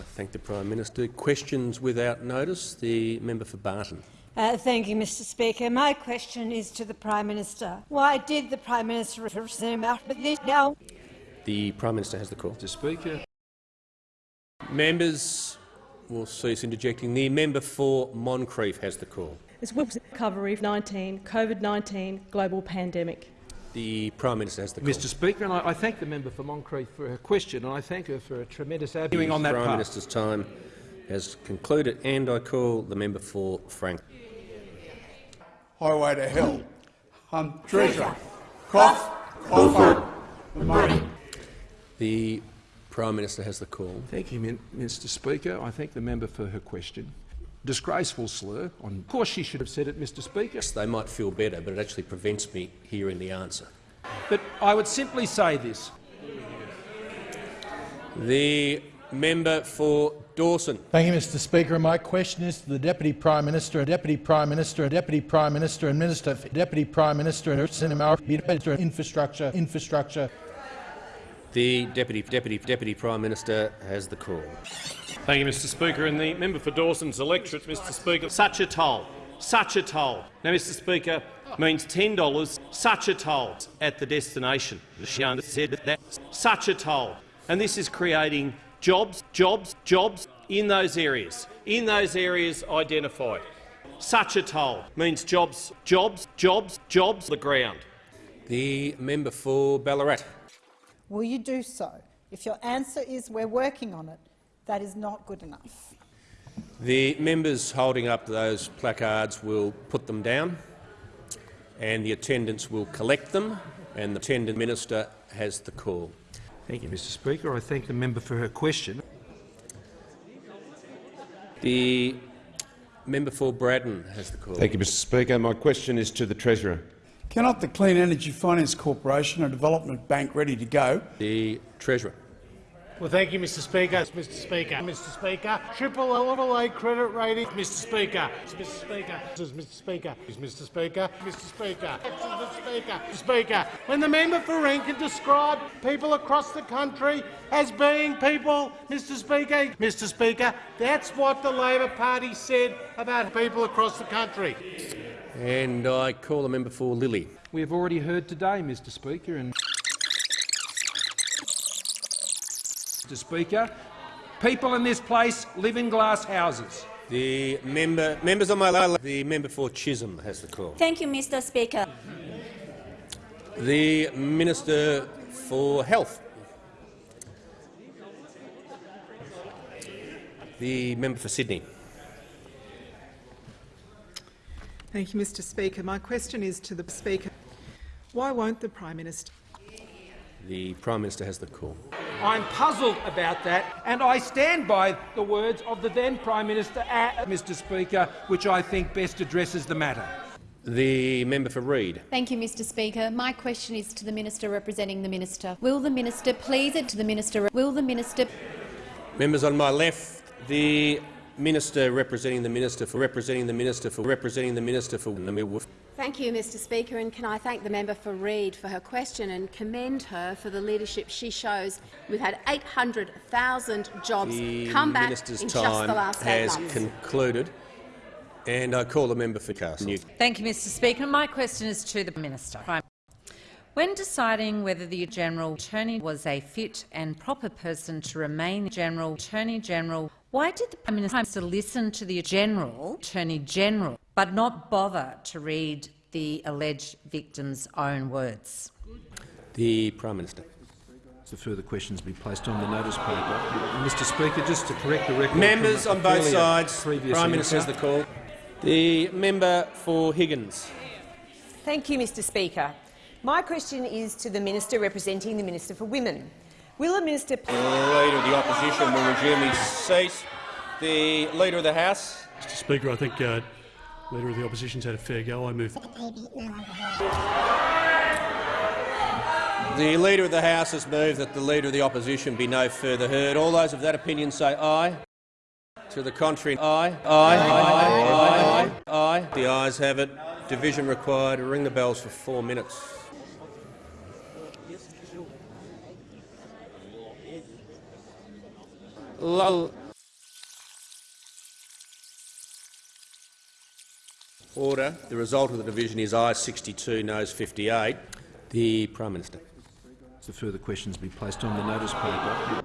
thank the Prime Minister. Questions without notice. The member for Barton. Uh, thank you, Mr Speaker. My question is to the Prime Minister. Why did the Prime Minister represent out but this now? The Prime Minister has the call. Mr Speaker. Members will cease interjecting. The member for Moncrieff has the call. As well as recovery of 19 COVID-19 global pandemic. The Prime Minister has the call. Mr Speaker, and I, I thank the member for Moncrieff for her question, and I thank her for a tremendous arguing on the that Prime part. Minister's time has concluded, and I call the member for Frank. highway to hell. Um, treasure, cough, offer, the money. The Prime Minister has the call. Thank you, Mr Speaker. I thank the member for her question. Disgraceful slur. On, of course she should have said it, Mr Speaker. Yes, They might feel better, but it actually prevents me hearing the answer. But I would simply say this. The member for Dawson. Thank you, Mr Speaker. My question is to the Deputy Prime Minister, Deputy Prime Minister, Deputy Prime Minister and Minister, Deputy Prime Minister and Minister Infrastructure, Infrastructure. The Deputy, Deputy, Deputy Prime Minister has the call. Thank you, Mr Speaker. And the member for Dawson's electorate, Mr Speaker, such a toll, such a toll. Now, Mr Speaker, means $10, such a toll at the destination. She said that, such a toll. And this is creating jobs, jobs, jobs in those areas, in those areas identified. Such a toll means jobs, jobs, jobs, jobs on the ground. The member for Ballarat. Will you do so? If your answer is we're working on it, that is not good enough. The members holding up those placards will put them down, and the attendants will collect them, and the attendant minister has the call. Thank you, Mr Speaker. I thank the member for her question. The member for Braddon has the call. Thank you, Mr Speaker. My question is to the Treasurer. Cannot the Clean Energy Finance Corporation, a development bank ready to go, The Treasurer. Well, thank you, Mr. Speaker. Mr. Speaker. Mr. Speaker. Triple level credit rating. Mr. Speaker. Mr. Speaker. Mr. Speaker. Mr. Speaker. Mr. Speaker. Mr. Speaker. Mr. Speaker. When the member for Rankin described people across the country as being people, Mr. Speaker, Mr. Speaker, that's what the Labor Party said about people across the country. And I call the member for Lilley. We have already heard today, Mr Speaker, and Mr Speaker, people in this place live in glass houses. The member, members on my left, the member for Chisholm has the call. Thank you, Mr. Speaker. The Minister for Health. The member for Sydney. Thank you, Mr Speaker. My question is to the Speaker. Why won't the Prime Minister The Prime Minister has the call. I'm puzzled about that, and I stand by the words of the then Prime Minister, uh, Mr Speaker, which I think best addresses the matter. The member for Reid. Thank you, Mr. Speaker. My question is to the minister representing the minister. Will the minister please it to the minister? Will the minister? Members on my left, the minister representing the minister for representing the minister for representing the minister for the midwolf. Thank you, Mr Speaker, and can I thank the member for Reid for her question and commend her for the leadership she shows. We've had 800,000 jobs the come back minister's in just the last eight has months. concluded, and I call the member for Castle. Thank you, Mr Speaker. My question is to the minister. When deciding whether the General Attorney was a fit and proper person to remain General Attorney General, why did the Prime Minister listen to the General Attorney General but not bother to read the alleged victim's own words? The Prime Minister. The further questions be placed on the notice paper. Mr Speaker, just to correct the record. Members on both sides. Prime Minister has the call. The member for Higgins. Thank you, Mr Speaker. My question is to the Minister representing the Minister for Women. Will the Minister... The Leader of the Opposition will resume his seat. The Leader of the House. Mr Speaker, I think uh, Leader of the Opposition's had a fair go. I move. The Leader of the House has moved that the Leader of the Opposition be no further heard. All those of that opinion say aye. To the contrary, aye. Aye. Aye. Aye. Aye. Aye. The ayes have it. Division required. Ring the bells for four minutes. lol Order. The result of the division is ayes 62, noes 58. The Prime Minister. So further questions be placed on the notice paper.